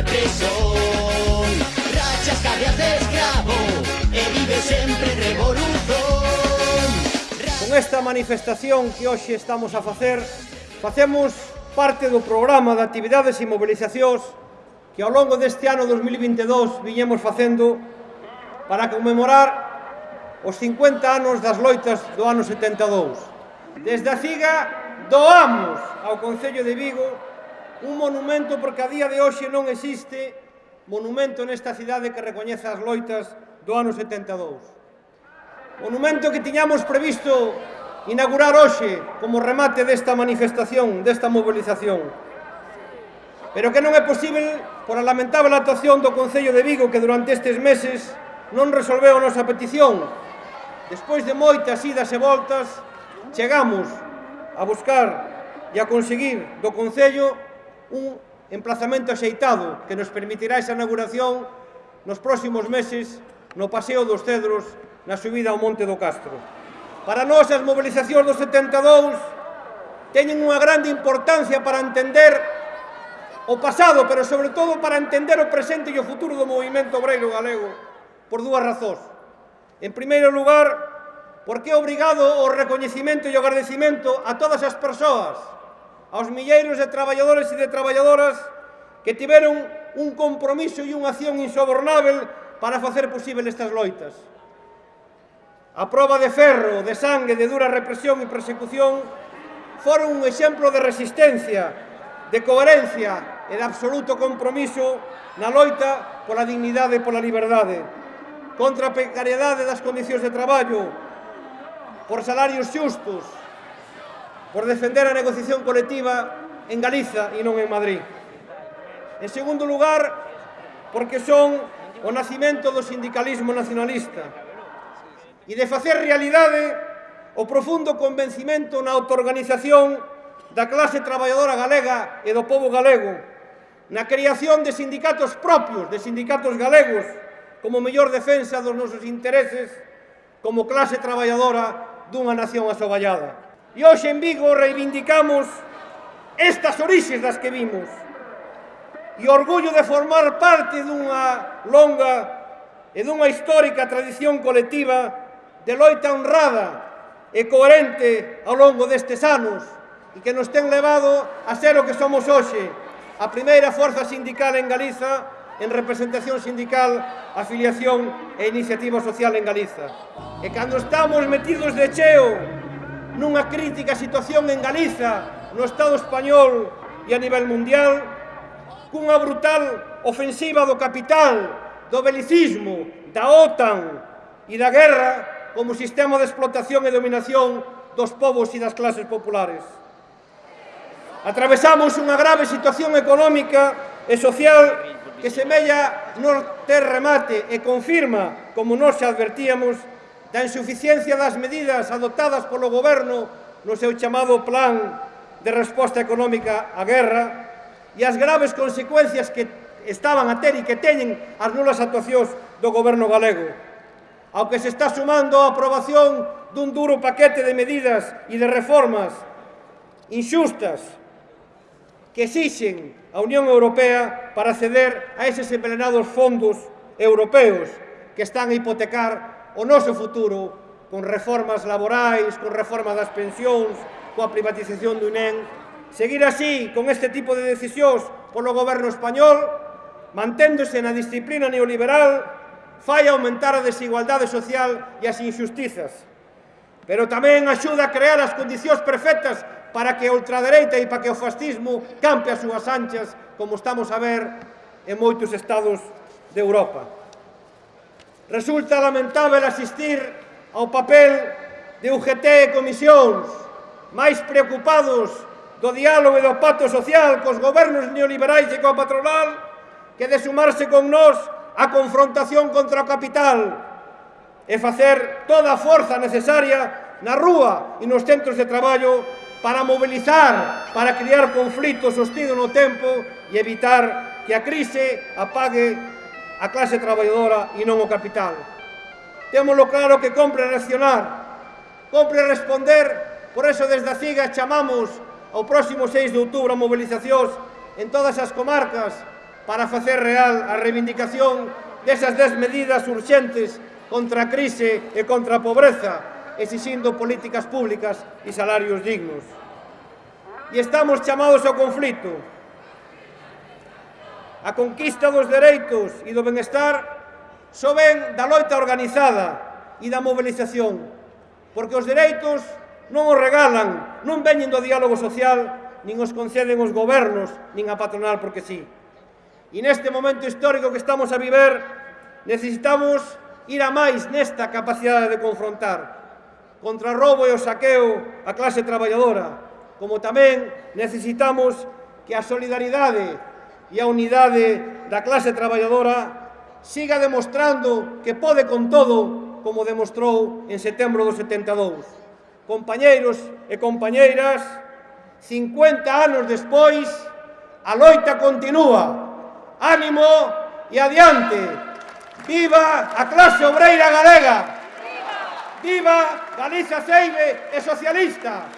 represión Rachas cadeas de escravo e vive sempre en revolución Con esta manifestación que hoxe estamos a facer facemos parte do programa de actividades e mobilizacións que ao longo deste ano 2022 viñemos facendo para conmemorar os 50 anos das loitas do ano 72. Desde a CIGA doamos ao Concello de Vigo un monumento porque a día de hoxe non existe monumento nesta cidade que recoñeza as loitas do ano 72. Monumento que tiñamos previsto inaugurar hoxe como remate desta manifestación, desta movilización. Pero que non é posible por a lamentable actuación do Concello de Vigo que durante estes meses non resolveu a nosa petición. Despois de moitas idas e voltas, chegamos a buscar e a conseguir do Concello un emplazamento axeitado que nos permitirá esa inauguración nos próximos meses no Paseo dos Cedros na subida ao Monte do Castro. Para nós as mobilizacións dos 72 teñen unha grande importancia para entender o pasado, pero sobre todo para entender o presente e o futuro do movimento obreiro galego por dúas razóns. En primeiro lugar, porque é obrigado o recoñecimento e o agradecimento a todas as persoas aos milleiros de traballadores e de traballadoras que tiveron un compromiso e unha acción insobornável para facer posible estas loitas. A prova de ferro, de sangue, de dura represión e persecución foron un exemplo de resistencia, de coherencia e de absoluto compromiso na loita pola dignidade e pola liberdade, contra a precariedade das condicións de traballo, por salarios xustos, por defender a negociación colectiva en Galiza e non en Madrid. En segundo lugar, porque son o nacimento do sindicalismo nacionalista e de facer realidade o profundo convencimento na autoorganización da clase traballadora galega e do povo galego, na creación de sindicatos propios, de sindicatos galegos, como mellor defensa dos nosos intereses como clase traballadora dunha nación asoballada. E hoxe en Vigo reivindicamos estas orixes das que vimos e o orgullo de formar parte dunha longa e dunha histórica tradición colectiva de loita honrada e coherente ao longo destes anos e que nos ten levado a ser o que somos hoxe, a primeira forza sindical en Galiza en representación sindical, afiliación e iniciativa social en Galiza. E cando estamos metidos de cheo nunha crítica situación en Galiza, no Estado español e a nivel mundial, cunha brutal ofensiva do capital, do belicismo, da OTAN e da guerra como sistema de explotación e dominación dos povos e das clases populares. Atravesamos unha grave situación económica e social que semella non ter remate e confirma, como nós xa advertíamos, da insuficiencia das medidas adoptadas polo Goberno no seu chamado plan de resposta económica á guerra e as graves consecuencias que estaban a ter e que teñen as nulas actuacións do Goberno galego, ao que se está sumando a aprobación dun duro paquete de medidas e de reformas inxustas que exixen a Unión Europea para acceder a eses envenenados fondos europeos que están a hipotecar o noso futuro con reformas laborais, con reforma das pensións, coa privatización do INEM. Seguir así, con este tipo de decisións polo goberno español, manténdose na disciplina neoliberal, fai aumentar a desigualdade social e as injustizas. Pero tamén axuda a crear as condicións perfectas para que a ultradereita e para que o fascismo campe as súas anchas, como estamos a ver en moitos estados de Europa resulta lamentável asistir ao papel de UGT e comisións máis preocupados do diálogo e do pacto social cos gobernos neoliberais e coa patronal que de sumarse con nós a confrontación contra o capital e facer toda a forza necesaria na rúa e nos centros de traballo para mobilizar, para crear conflitos sostidos no tempo e evitar que a crise apague a clase traballadora e non o capital. Témolo claro que compre reaccionar, compre responder, por eso desde a CIGA chamamos ao próximo 6 de outubro a movilizacións en todas as comarcas para facer real a reivindicación desas 10 medidas urxentes contra a crise e contra a pobreza, exixindo políticas públicas e salarios dignos. E estamos chamados ao conflito, a conquista dos dereitos e do benestar só ven da loita organizada e da mobilización, porque os dereitos non os regalan, non veñen do diálogo social, nin os conceden os gobernos, nin a patronal porque sí. E neste momento histórico que estamos a viver, necesitamos ir a máis nesta capacidade de confrontar contra o roubo e o saqueo a clase traballadora, como tamén necesitamos que a solidaridade e a unidade da clase traballadora siga demostrando que pode con todo como demostrou en setembro do 72. Compañeiros e compañeiras, 50 anos despois, a loita continúa. Ánimo e adiante. Viva a clase obreira galega. Viva Galicia Seibe e socialista.